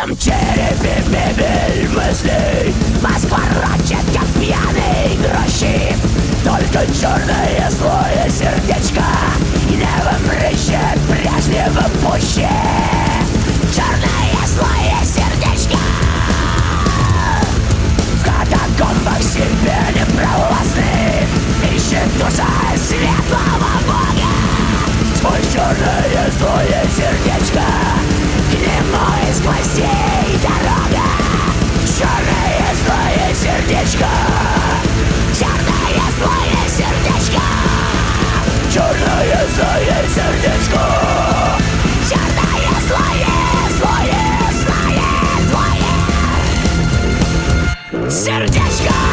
В тесном черепе мебель мыслей Сердечко